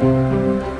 Música